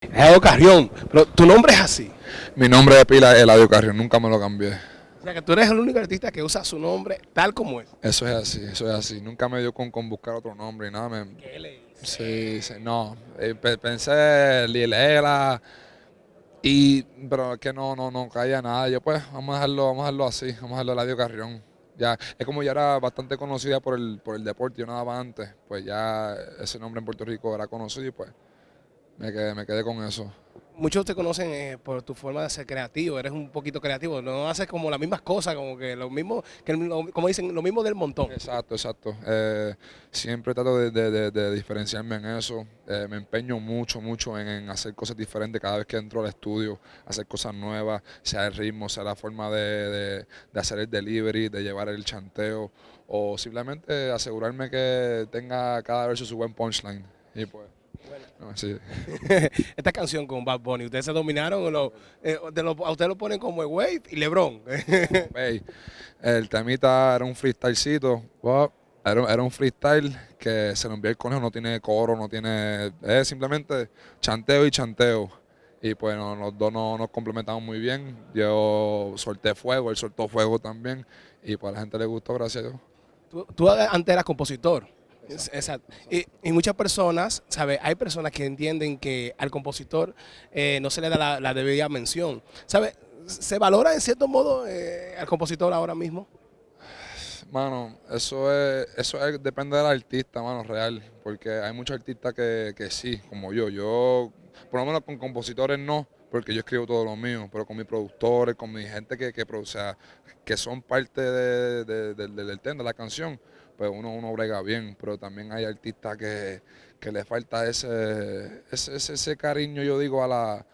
Eladio Carrión, pero tu nombre es así. Mi nombre de pila es Eladio Carrión, nunca me lo cambié. O sea que tú eres el único artista que usa su nombre tal como es. Eso es así, eso es así. Nunca me dio con, con buscar otro nombre y nada. Me, ¿Qué le sí, sí, no. Eh, pe- pensé Lilela y pero es que no, no, no caía nada. Yo pues vamos a dejarlo, vamos a dejarlo así, vamos a dejarlo Eladio Carrión. Ya, es como ya era bastante conocida por el, por el deporte, yo nada más antes, pues ya ese nombre en Puerto Rico era conocido y pues me quedé, me quedé con eso. Muchos te conocen eh, por tu forma de ser creativo, eres un poquito creativo, no haces como las mismas cosas, como que lo mismo, que lo- como dicen, lo mismo del montón. Exacto, exacto. Eh, siempre trato de, de- de- de diferenciarme en eso. Eh, me empeño mucho, mucho en, en hacer cosas diferentes cada vez que entro al estudio, hacer cosas nuevas, sea el ritmo, sea la forma de hacer el delivery, de llevar el chanteo, o simplemente asegurarme que tenga cada verso su buen punchline. Y pues, no, sí. Esta canción con Bad Bunny, ustedes se dominaron, o lo- eh, de lo- a ustedes lo ponen como el Wave y Lebron. El temita era un freestylecito. wow, Era, era un freestyle que se lo envió el conejo, no tiene coro, no tiene. Es simplemente chanteo y chanteo. Y pues no- los dos no- nos complementamos muy bien. Yo solté fuego, él soltó fuego también. Y pues a la gente le gustó, gracias a Dios. Tú, tú antes eras compositor. Exacto. Y, y muchas personas, ¿sabes? Hay personas que entienden que al compositor eh, no se le da la, la debida mención. ¿Sabes? ¿Se valora en cierto modo eh, al compositor ahora mismo? Mano, eso es, eso es- depende del artista, mano, real. Porque hay muchos artistas que, que sí, como yo. Yo, por lo menos con compositores no, porque yo escribo todo lo mío, pero con mis productores, con mi gente que, que produce, o sea, que son parte de- de- de- del del tema, de la canción, pues uno, uno brega bien. Pero también hay artistas que, que le falta ese, ese, ese, ese cariño, yo digo, a la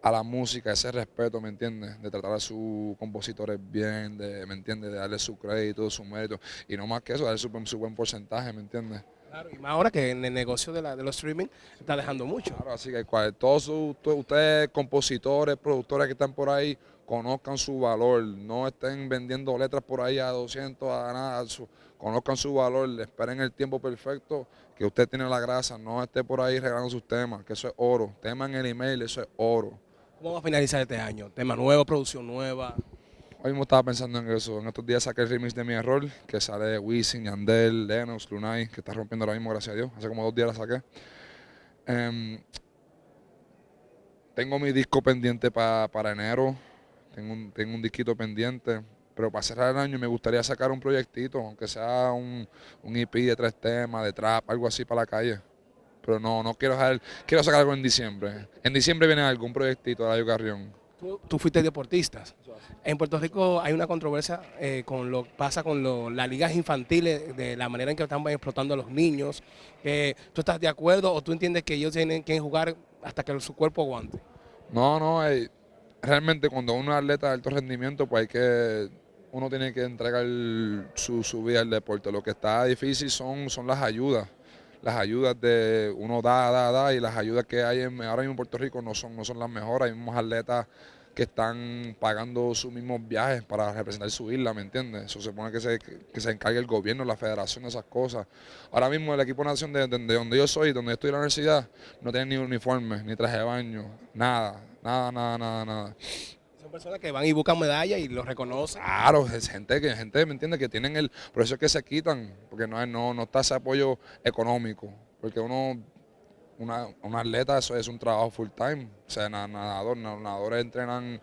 a la música, ese respeto, ¿me entiendes? De tratar a sus compositores bien, de, ¿me entiendes? De darle su crédito, su mérito. Y no más que eso, darle su, su buen porcentaje, ¿me entiendes? Claro, y más ahora que en el negocio de, la, de los streaming está dejando mucho. Claro, así que cual- todos ustedes, compositores, productores que están por ahí, conozcan su valor. No estén vendiendo letras por ahí a 200, a nada. su- conozcan su valor, esperen el tiempo perfecto que usted tiene la grasa. No esté por ahí regalando sus temas, que eso es oro. Tema en el email, eso es oro. ¿Cómo va a finalizar este año? Tema nuevo, producción nueva. Hoy mismo estaba pensando en eso. En estos días saqué el remix de Mi Error, que sale de Wisin, Yandel, Lennox, Lunay, que está rompiendo ahora mismo, gracias a Dios. Hace como dos días la saqué. Em, tengo mi disco pendiente pa- para enero. Tengo un, tengo un disquito pendiente. Pero para cerrar el año me gustaría sacar un proyectito, aunque sea un, un EP de tres temas, de trap, algo así para la calle. Pero no, no quiero dejar, quiero sacar algo en diciembre. En diciembre viene algún proyectito de Layo Carrión. Tú, tú fuiste deportista. En Puerto Rico hay una controversia eh, con lo que pasa con lo- las ligas infantiles, de la manera en que están explotando a los niños. Eh, ¿Tú estás de acuerdo o tú entiendes que ellos tienen que jugar hasta que su cuerpo aguante? No, no, eh, realmente cuando uno es atleta de alto rendimiento, pues hay que, uno tiene que entregar su, su vida al deporte. Lo que está difícil son, son las ayudas. Las ayudas de uno da, da, da, y las ayudas que hay en, ahora mismo en Puerto Rico no son, no son las mejores. Hay mismos atletas que están pagando sus mismos viajes para representar su isla, ¿me entiendes? Eso se supone que se, que se encargue el gobierno, la federación de esas cosas. Ahora mismo el equipo nación de, de- de donde yo soy, donde yo estoy en la universidad, no tiene ni uniforme, ni traje de baño, nada, nada, nada, nada, nada. Son personas que van y buscan medallas y los reconocen. Claro, es gente que gente, ¿me entiende Que tienen el, por eso es que se quitan, porque no, no, no está ese apoyo económico, porque uno, una, un atleta, eso es un trabajo full time, o sea, na- nadador, na- nadadores entrenan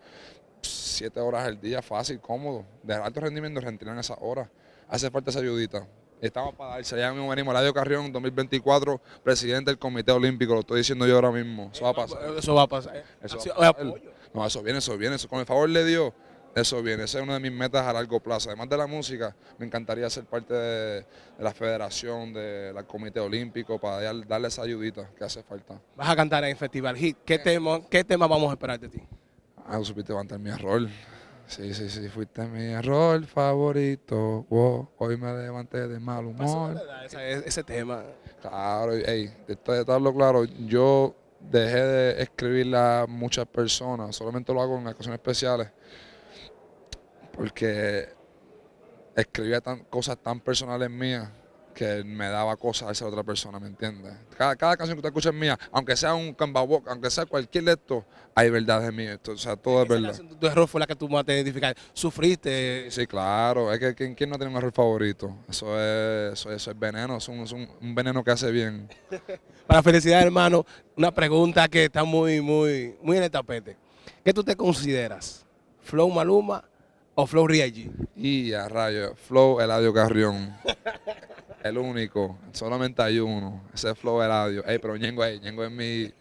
siete horas al día, fácil, cómodo, de alto rendimiento entrenan esas horas, hace falta esa ayudita. Estamos para darse, ya mismo venimos, Eladio Carrión, 2024, presidente del Comité Olímpico, lo estoy diciendo yo ahora mismo, eso va a pasar. Eso va a pasar. Eso va a pasar. No, eso viene, eso viene. Eso, con el favor de Dios, eso viene. Esa es una de mis metas a largo plazo. Además de la música, me encantaría ser parte de, de la federación, del Comité Olímpico, para dar- darle esa ayudita que hace falta. Vas a cantar en Festival Hit. ¿Qué tema, ¿Qué tema vamos a esperar de ti? Ah, supiste levantar mi error. Sí, sí, sí, fuiste mi error favorito. Wow, hoy me levanté de mal humor. Ese, ese tema. Claro, ey, de de estarlo claro, yo dejé de escribirle a muchas personas, solamente lo hago en ocasiones especiales, porque escribía tan, cosas tan personales mías que me daba cosas a esa otra persona, ¿me entiendes? Cada, cada canción que tú escuchas mía, aunque sea un cambabok, aunque sea cualquier de esto, hay verdad en mí, esto, o sea, todo es verdad. Tu, tu error fue la que tú más te identificaste. Sufriste. Sí, claro, es que ¿quién, quién no tiene un error favorito? Eso es, eso, eso es veneno, es un, es un- un veneno que hace bien. Para felicidad, hermano, una pregunta que está muy, muy, muy en el tapete. ¿Qué tú te consideras? ¿Flow Maluma o Flow Real G? Y a rayo, Flow Eladio Carrión. El único, solamente hay uno. Ese es Flow Eladio. Ey, pero Ñengo ahí, Ñengo es mi,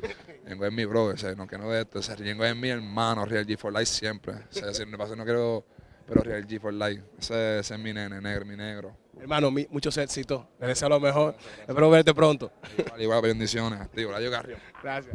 Ñengo es mi bro, ese, no que no de esto, ese Ñengo es mi hermano, Real G for Life siempre. Ese, ese, me pasa, no quiero, pero Real G for Life. Ese, ese es mi nene, negro, mi negro. Hermano, mi- muchos éxitos. Te deseo lo mejor. Espero verte pronto. Igual, igual, bendiciones. Eladio Carrión. Gracias.